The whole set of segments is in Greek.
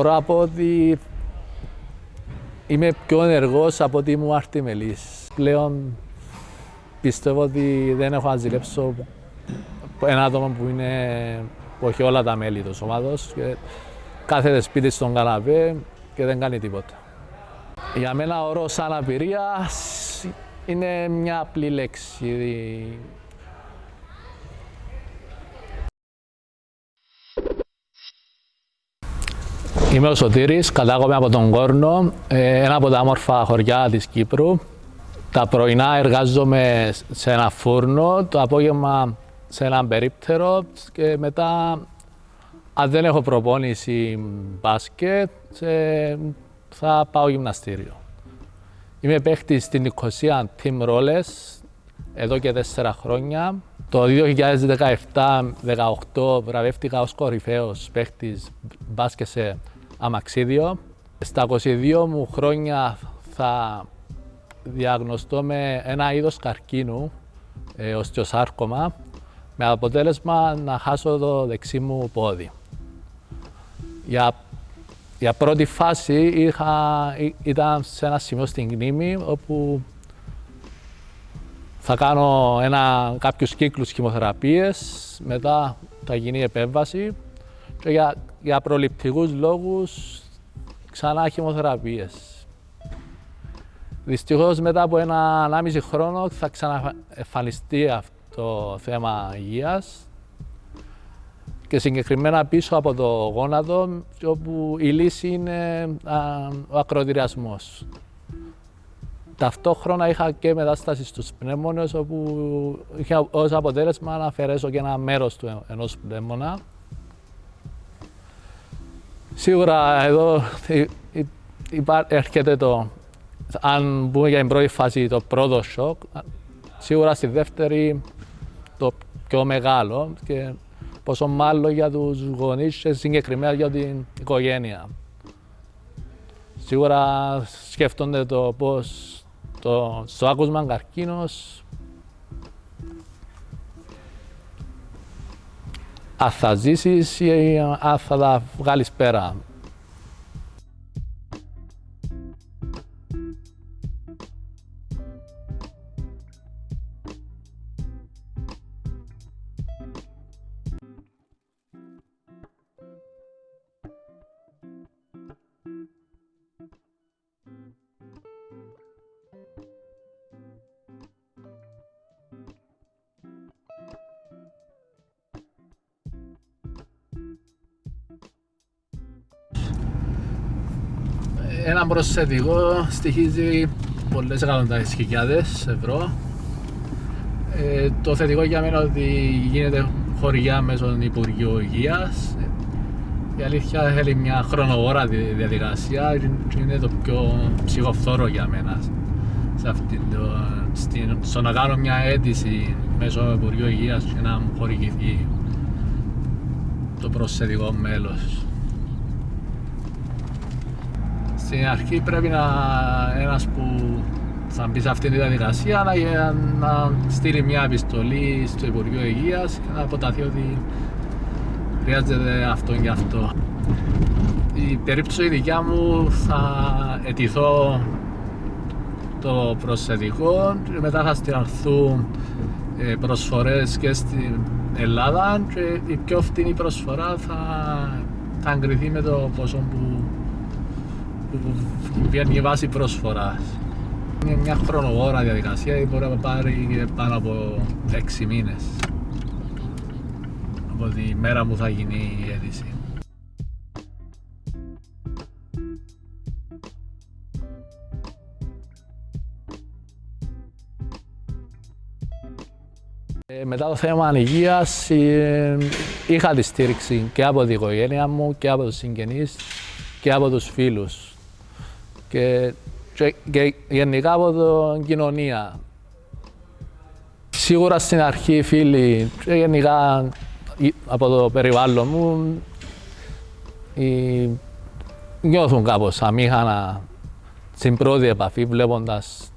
Μπορώ να πω ότι είμαι πιο ενεργός από ότι ήμουν αρτιμελής. Πλέον πιστεύω ότι δεν έχω να ζηλέψω ένα άτομο που είναι που έχει όλα τα μέλη του ομάδος και κάθεται σπίτι στον καναπέ και δεν κάνει τίποτα. Για μένα ο όρος αναπηρίας είναι μια απλή λέξη. Είμαι ο Σωτήρης, κατάγομαι από τον Κόρνο, ε, ένα από τα όμορφα χωριά της Κύπρου. Τα πρωινά εργάζομαι σε ένα φούρνο, το απόγευμα σε ένα περίπτερο και μετά αν δεν έχω προπόνηση μπάσκετ θα πάω γυμναστήριο. Είμαι παίχτης στην Νικοσία Team Rollers εδώ και τέσσερα χρόνια. Το 2017-2018 βραβεύτηκα ως κορυφαίος παίχτης μπάσκετ σε αμαξίδιο. Στα 22 μου χρόνια θα διαγνωστώ με ένα είδος καρκίνου, ε, οστιοσάρκωμα, με αποτέλεσμα να χάσω το δεξί μου πόδι. Για, για πρώτη φάση είχα, ήταν σε ένα σημείο στην κνήμη όπου θα κάνω ένα, κάποιους κύκλους χημοθεραπείες, μετά θα γίνει επέμβαση και για, για προληπτικούς λόγους ξανά χημοθεραπείες. Δυστυχώς μετά από ένα ανάμιση χρόνο θα ξαναεμφανιστεί αυτό το θέμα υγείας και συγκεκριμένα πίσω από το γόνατο όπου η λύση είναι ο ακροδυριασμός. Ταυτόχρονα είχα και μετάσταση στους πνεύμονες όπου είχα ως αποτέλεσμα να αφαιρέσω και ένα μέρος του ενός πνεύμονα. Σίγουρα εδώ έρχεται το, αν μπούμε για την πρώτη φάση, το πρώτο σοκ, σίγουρα στη δεύτερη το πιο μεγάλο και πόσο μάλλον για τους γονείς και συγκεκριμένα για την οικογένεια. Σίγουρα σκέφτονται το πώς το, στο άκουσμα καρκίνος αν θα ζήσεις ή αν θα τα βγάλεις πέρα; Ένα προσθετικό στοιχίζει πολλές εκατοντάδες χιλιάδες ευρώ. Ε, το θετικό για μένα ότι γίνεται χωριά μέσω του Υπουργείου Υγείας. Η αλήθεια θέλει μια χρονοβόρα διαδικασία και είναι το πιο ψυχοφθόρο για μένα. Σε αυτή το, στην, στο να κάνω μια αίτηση μέσω του Υπουργείου Υγείας και να μου χορηγηθεί το προσθετικό μέλος στην αρχή πρέπει να ένας που θα μπει σε αυτή τη διαδικασία να, να στείλει μια επιστολή στο Υπουργείο Υγείας και να αποταθεί ότι χρειάζεται αυτό και αυτό. Η περίπτωση δικιά μου θα αιτηθώ το προσθετικό και μετά θα στείλουν ε, προσφορές και στην Ελλάδα και η πιο φτηνή προσφορά θα, θα εγκριθεί με το ποσό που που βγαίνει βάση πρόσφορας. Είναι μια χρονοβόρα διαδικασία ή μπορεί να πάρει πάνω από 6 μήνες από τη μέρα που θα γίνει η αίτηση. Ε, μετά το θέμα υγείας ε, είχα τη στήριξη και από την οικογένεια μου και από τους συγγενείς και από τους φίλους και, και, γενικά από την κοινωνία. Σίγουρα στην αρχή οι φίλοι και γενικά από το περιβάλλον μου οι, νιώθουν κάπως αμήχανα στην πρώτη επαφή βλέποντας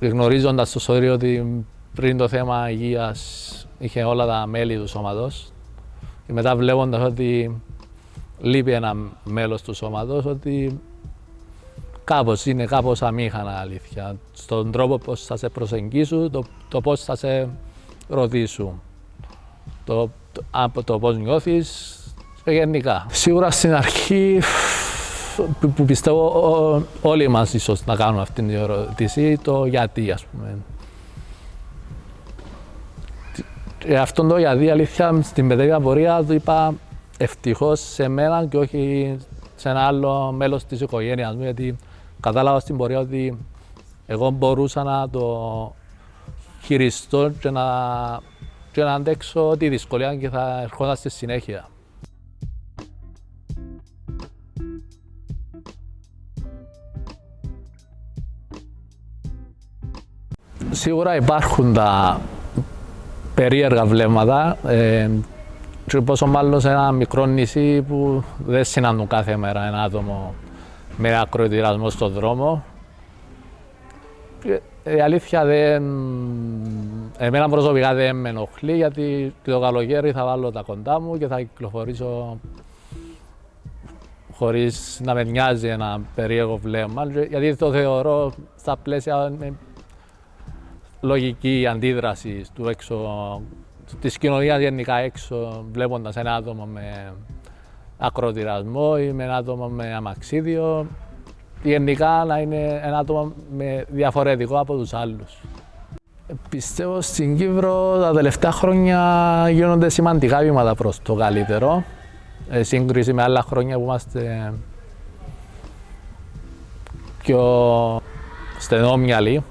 γνωρίζοντας το σωρίο ότι πριν το θέμα υγείας είχε όλα τα μέλη του σώματος και μετά βλέποντας ότι λείπει ένα μέλος του σώματος ότι κάπως είναι κάπως αμήχανα αλήθεια. Στον τρόπο πώς θα σε προσεγγίσουν, το, το πώς θα σε ρωτήσουν. Το, το, το πώς νιώθεις γενικά. Σίγουρα στην αρχή που πιστεύω όλοι μας ίσως να κάνουμε αυτή την ερώτηση, το γιατί ας πούμε. Ε, αυτό το γιατί αλήθεια στην παιδεία πορεία του είπα ευτυχώς σε μένα και όχι σε ένα άλλο μέλος της οικογένειας μου γιατί κατάλαβα στην πορεία ότι εγώ μπορούσα να το χειριστώ και να, και να αντέξω τη δυσκολία και θα ερχόταν στη συνέχεια. Σίγουρα υπάρχουν τα περίεργα βλέμματα ε, και πόσο μάλλον σε ένα μικρό νησί που δεν συναντούν κάθε μέρα ένα άτομο με ακροητηρασμό στον δρόμο. Η αλήθεια δεν... Εμένα προσωπικά δεν με ενοχλεί γιατί το καλοκαίρι θα βάλω τα κοντά μου και θα κυκλοφορήσω χωρίς να με νοιάζει ένα περίεργο βλέμμα γιατί το θεωρώ στα πλαίσια λογική αντίδραση του έξω, της κοινωνίας γενικά έξω, βλέποντας ένα άτομο με ακροτηρασμό ή με ένα άτομο με αμαξίδιο, γενικά να είναι ένα άτομο με διαφορετικό από τους άλλους. Πιστεύω στην Κύπρο τα τελευταία χρόνια γίνονται σημαντικά βήματα προς το καλύτερο, σε σύγκριση με άλλα χρόνια που είμαστε πιο στενόμυαλοι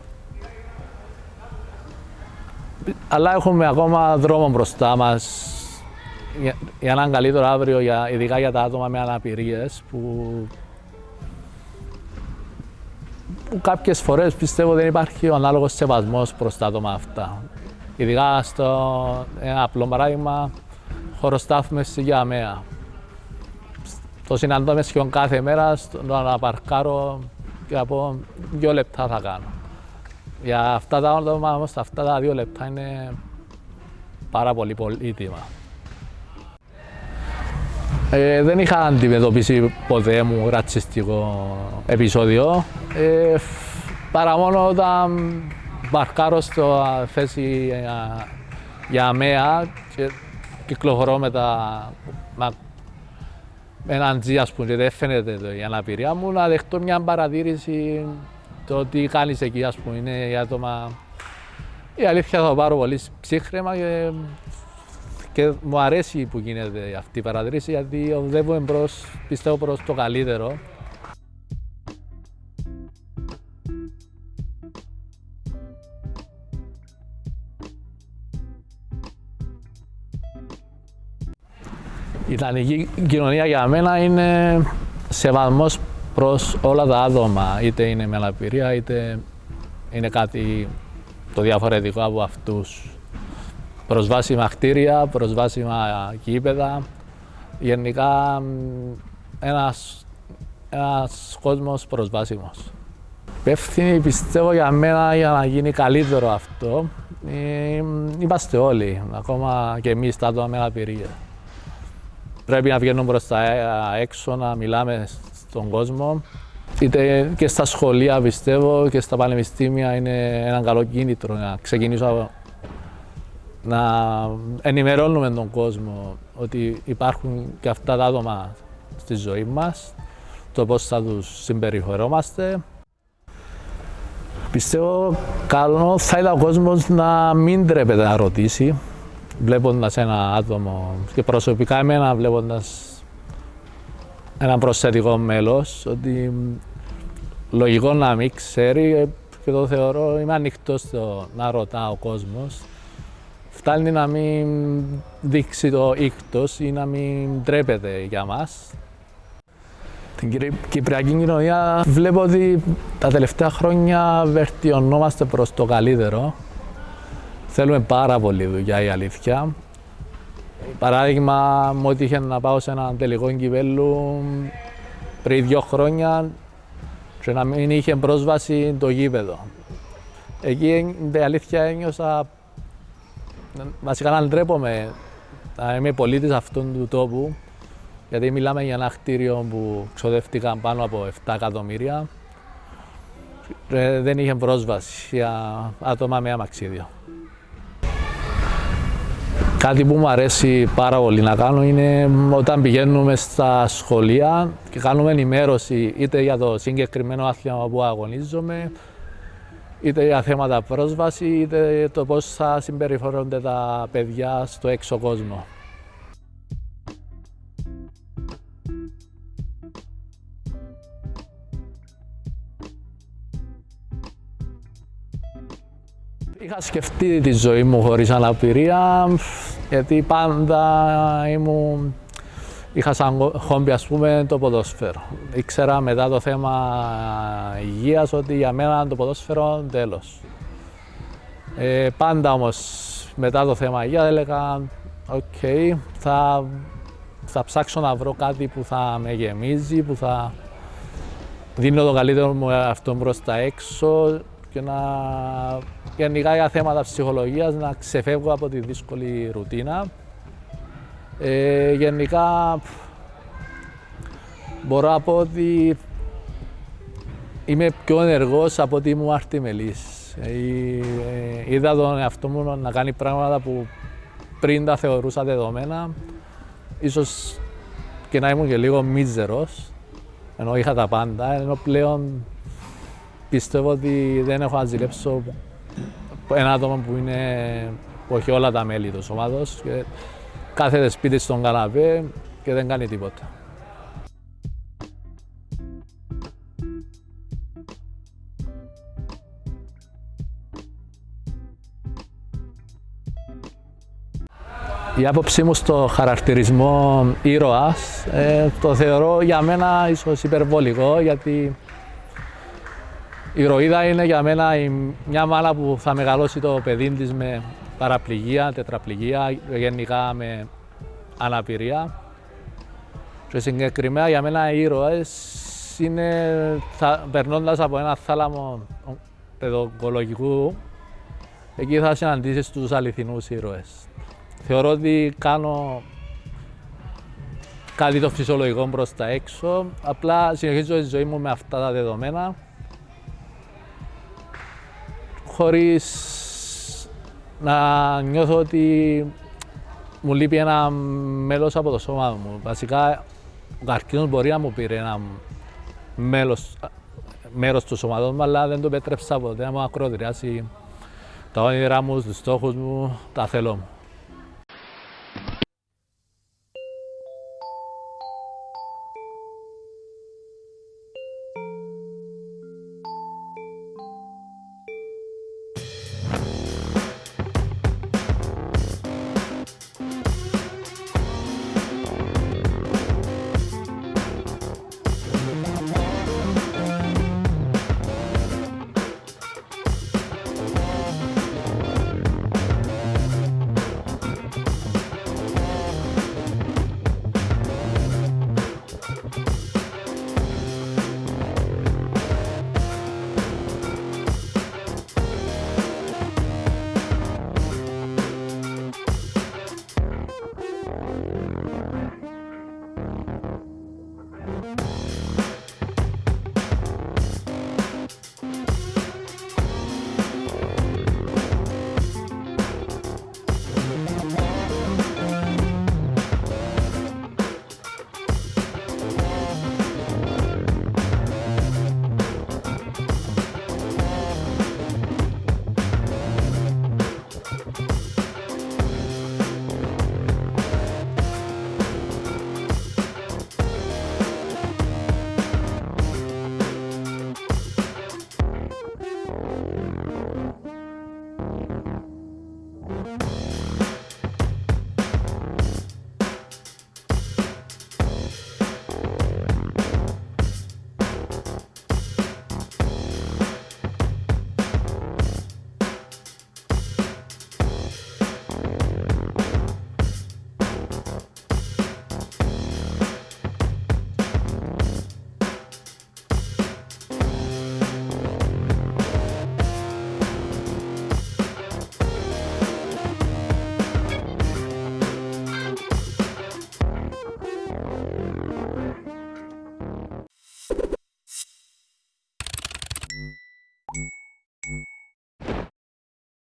αλλά έχουμε ακόμα δρόμο μπροστά μας για, για έναν καλύτερο αύριο, για, ειδικά για τα άτομα με αναπηρίες που, που κάποιες φορές πιστεύω δεν υπάρχει ο ανάλογος σεβασμός προς τα άτομα αυτά. Ειδικά στο ένα απλό παράδειγμα, χωροστάθμευση για αμαία. Το συναντώ σχεδόν κάθε μέρα, στο να παρκάρω και από δύο λεπτά θα κάνω. Για αυτά τα άτομα όμως, αυτά τα δύο λεπτά είναι πάρα πολύ πολύτιμα. Ε, δεν είχα αντιμετωπίσει ποτέ μου ρατσιστικό επεισόδιο. Ε, παρά μόνο όταν παρκάρω στο θέση για, για ΑΜΕΑ και κυκλοφορώ με τα με έναν τζι ας πούμε και δεν φαίνεται το, η αναπηρία μου να δεχτώ μια παρατήρηση το τι κάνεις εκεί, ας πούμε, είναι για άτομα... Η αλήθεια θα το πάρω πολύ ψύχρεμα και, και μου αρέσει που γίνεται αυτή η παρατήρηση γιατί οδεύουμε προς, πιστεύω προς το καλύτερο. Η ιδανική κοινωνία για μένα είναι σεβασμός προς όλα τα άτομα, είτε είναι με αναπηρία, είτε είναι κάτι το διαφορετικό από αυτούς. Προσβάσιμα κτίρια, προσβάσιμα κήπεδα, γενικά ένας, ένας κόσμος προσβάσιμος. Υπεύθυνοι πιστεύω για μένα για να γίνει καλύτερο αυτό, ε, είμαστε όλοι, ακόμα και εμείς τα άτομα με αναπηρία. Πρέπει να βγαίνουμε προς τα έξω, να μιλάμε στον κόσμο. Είτε και στα σχολεία πιστεύω και στα πανεπιστήμια είναι ένα καλό κίνητρο να ξεκινήσω να ενημερώνουμε τον κόσμο ότι υπάρχουν και αυτά τα άτομα στη ζωή μας, το πώς θα τους συμπεριφερόμαστε. Πιστεύω καλό θα ήταν ο κόσμος να μην τρέπεται να ρωτήσει, βλέποντας ένα άτομο και προσωπικά εμένα βλέποντας ένα προσθετικό μέλος, ότι λογικό να μην ξέρει και το θεωρώ, είμαι ανοιχτός στο να ρωτά ο κόσμος. Φτάνει να μην δείξει το ήκτος ή να μην τρέπεται για μας. Την Κυπριακή κοινωνία βλέπω ότι τα τελευταία χρόνια βελτιωνόμαστε προς το καλύτερο. Θέλουμε πάρα πολύ δουλειά η αλήθεια. Παράδειγμα, μου έτυχε να πάω σε ένα τελικό κυπέλου πριν δύο χρόνια και να μην είχε πρόσβαση το γήπεδο. Εκεί, η αλήθεια, ένιωσα βασικά να ντρέπομαι να είμαι πολίτης αυτού του τόπου Γιατί μιλάμε για ένα κτίριο που ξοδεύτηκαν πάνω από 7 εκατομμύρια. Ε, δεν είχε πρόσβαση για άτομα με αμαξίδιο. Κάτι που μου αρέσει πάρα πολύ να κάνω είναι όταν πηγαίνουμε στα σχολεία και κάνουμε ενημέρωση είτε για το συγκεκριμένο άθλημα που αγωνίζομαι, είτε για θέματα πρόσβαση, είτε το πώς θα συμπεριφέρονται τα παιδιά στο έξω κόσμο. Είχα σκεφτεί τη ζωή μου χωρίς αναπηρία, γιατί πάντα ήμουν, είχα σαν χόμπι ας πούμε το ποδόσφαιρο. Ήξερα μετά το θέμα υγείας ότι για μένα το ποδόσφαιρο τέλος. Ε, πάντα όμως μετά το θέμα υγείας έλεγα οκ, θα, θα ψάξω να βρω κάτι που θα με γεμίζει, που θα δίνω το καλύτερο μου αυτό προς τα έξω και να γενικά για θέματα ψυχολογίας να ξεφεύγω από τη δύσκολη ρουτίνα. Ε, γενικά μπορώ να πω ότι είμαι πιο ενεργός από ότι ήμουν αρτιμελής. Ε, ε, είδα τον εαυτό μου να κάνει πράγματα που πριν τα θεωρούσα δεδομένα. Ίσως και να ήμουν και λίγο μίζερος, ενώ είχα τα πάντα, ενώ πλέον πιστεύω ότι δεν έχω να ζηλέψω ένα άτομο που είναι που έχει όλα τα μέλη του σώματος και κάθεται σπίτι στον καναπέ και δεν κάνει τίποτα. Η άποψή μου στο χαρακτηρισμό ήρωας ε, το θεωρώ για μένα ίσως υπερβολικό γιατί η ροίδα είναι για μένα μια μάνα που θα μεγαλώσει το παιδί της με παραπληγία, τετραπληγία, γενικά με αναπηρία. Και συγκεκριμένα για μένα οι ήρωες είναι περνώντας από ένα θάλαμο παιδοκολογικού εκεί θα συναντήσεις τους αληθινούς ήρωες. Θεωρώ ότι κάνω κάτι το φυσιολογικό προς τα έξω, απλά συνεχίζω τη ζωή μου με αυτά τα δεδομένα χωρίς να νιώθω ότι μου λείπει ένα μέλος από το σώμα μου. Βασικά, ο καρκίνος μπορεί να μου πήρε ένα μέλος, μέρος του σώματος μου, αλλά δεν το επέτρεψα ποτέ να μου ακροτηριάσει τα όνειρά μου, τους στόχους μου, τα θέλω μου.